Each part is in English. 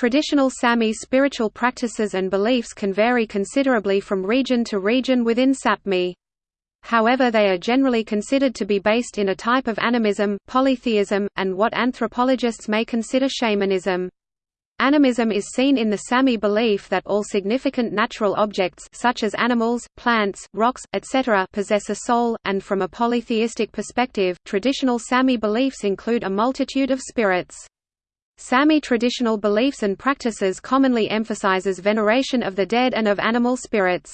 Traditional Sami spiritual practices and beliefs can vary considerably from region to region within Sapmi. However they are generally considered to be based in a type of animism, polytheism, and what anthropologists may consider shamanism. Animism is seen in the Sami belief that all significant natural objects such as animals, plants, rocks, etc. possess a soul, and from a polytheistic perspective, traditional Sami beliefs include a multitude of spirits. Sami traditional beliefs and practices commonly emphasizes veneration of the dead and of animal spirits.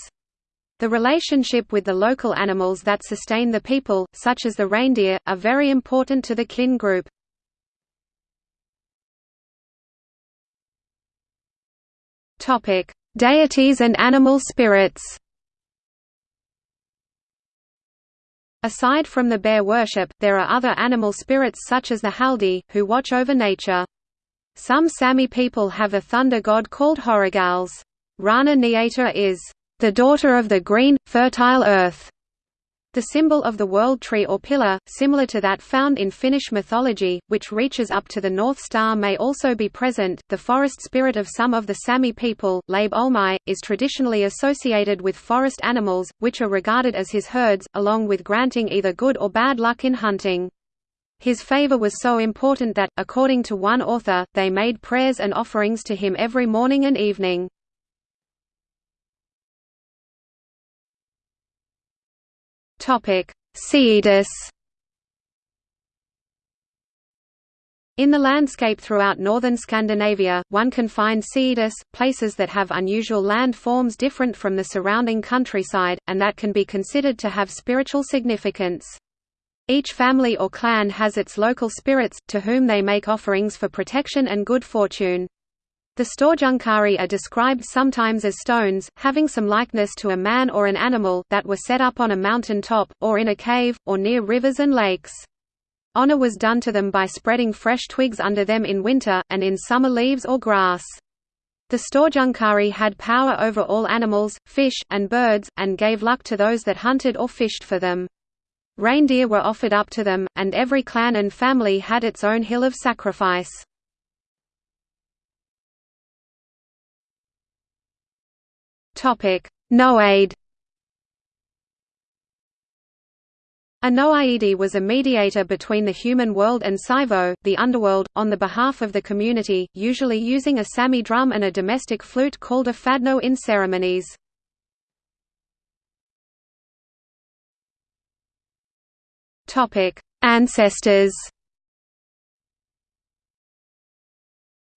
The relationship with the local animals that sustain the people, such as the reindeer, are very important to the kin group. Deities and animal spirits. Aside from the bear worship, there are other animal spirits such as the Haldi, who watch over nature. Some Sami people have a thunder god called Horagalles. Rana Nieta is the daughter of the green, fertile earth. The symbol of the world tree or pillar, similar to that found in Finnish mythology, which reaches up to the North Star may also be present. The forest spirit of some of the Sami people, Labe Olmai, is traditionally associated with forest animals, which are regarded as his herds, along with granting either good or bad luck in hunting. His favor was so important that, according to one author, they made prayers and offerings to him every morning and evening. Seedus. In the landscape throughout northern Scandinavia, one can find Seedus, places that have unusual land forms different from the surrounding countryside, and that can be considered to have spiritual significance. Each family or clan has its local spirits, to whom they make offerings for protection and good fortune. The Storjunkari are described sometimes as stones, having some likeness to a man or an animal, that were set up on a mountain top, or in a cave, or near rivers and lakes. Honor was done to them by spreading fresh twigs under them in winter, and in summer leaves or grass. The Storjunkari had power over all animals, fish, and birds, and gave luck to those that hunted or fished for them. Reindeer were offered up to them, and every clan and family had its own hill of sacrifice. Noaid. A Noaidi was a mediator between the human world and Saivo, the underworld, on the behalf of the community, usually using a Sami drum and a domestic flute called a fadno in ceremonies. Ancestors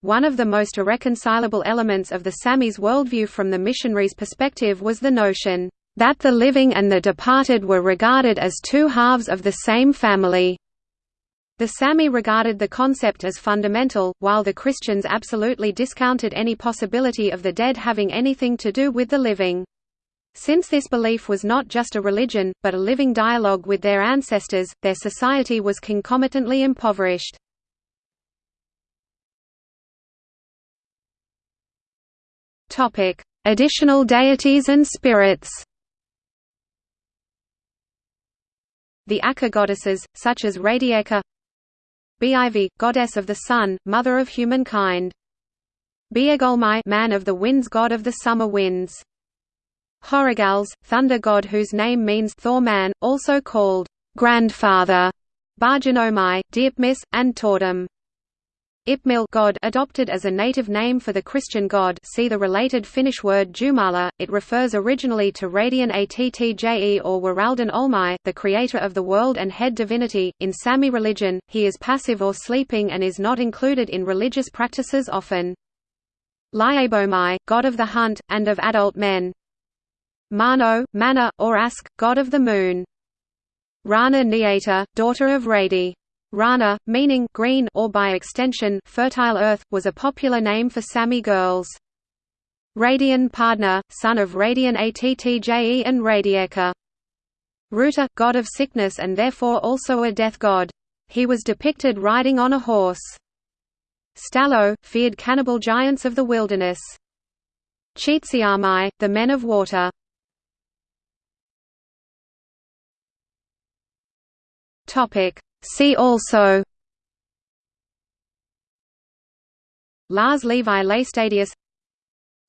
One of the most irreconcilable elements of the Sami's worldview from the missionaries' perspective was the notion, "...that the living and the departed were regarded as two halves of the same family." The Sami regarded the concept as fundamental, while the Christians absolutely discounted any possibility of the dead having anything to do with the living. Since this belief was not just a religion, but a living dialogue with their ancestors, their society was concomitantly impoverished. Additional deities and spirits. The Akka goddesses, such as Radieka, Beaivi, goddess of the sun, mother of humankind. Biegolmai, man of the winds, god of the summer winds. Horagalles, thunder god whose name means Thor man, also called grandfather. Barjanomai, Diepmis, and Tordam. Ipmil God adopted as a native name for the Christian god see the related Finnish word Jumala, it refers originally to Radian Attje or Waralden Olmai, the creator of the world and head divinity. In Sami religion, he is passive or sleeping and is not included in religious practices often. Liabomai, god of the hunt, and of adult men. Mano, Mana, or Ask, god of the moon. Rana Nieta, daughter of Radi. Rana, meaning green or by extension fertile earth, was a popular name for Sami girls. Radian Pardna, son of Radian Attje and Radieka. Ruta, god of sickness and therefore also a death god. He was depicted riding on a horse. Stallo, feared cannibal giants of the wilderness. Cheetsiamai, the men of water. Topic See also Lars Levi Laestadius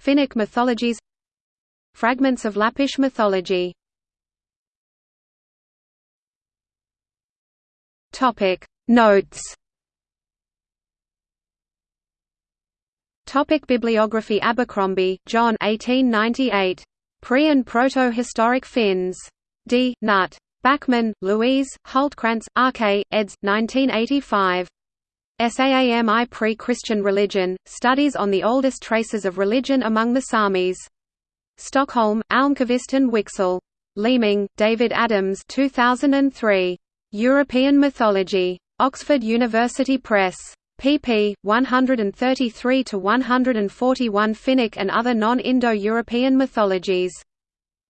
Finnic mythologies Fragments of Lappish mythology Topic Notes Topic Bibliography Abercromby, John 1898. Pre- and Proto-Historic Finns. D. Nutt. Bäckman, Louise, Hultkrantz, R.K., eds. 1985. SAAMI Pre-Christian Religion, Studies on the Oldest Traces of Religion Among the Samis. Stockholm, Almqvist and Wiksell. Leeming, David Adams 2003. European Mythology. Oxford University Press. pp. 133–141 Finnic and other non-Indo-European mythologies.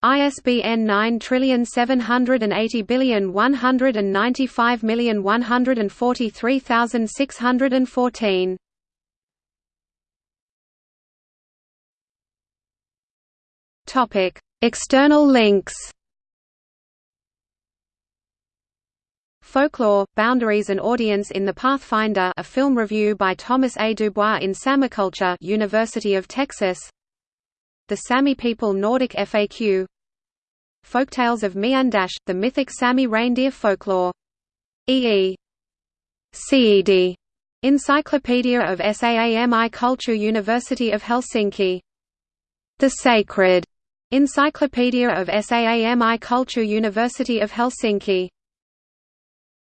ISBN 9780195143614. Topic: External links. Folklore, Boundaries and Audience in the Pathfinder a film review by Thomas A. Dubois in Samiculture University of Texas The Sami People Nordic FAQ Folktales of Miandash, the mythic Sami reindeer folklore. E.E. CED. Encyclopedia of SAAMI Culture University of Helsinki. The Sacred. Encyclopedia of SAAMI Culture University of Helsinki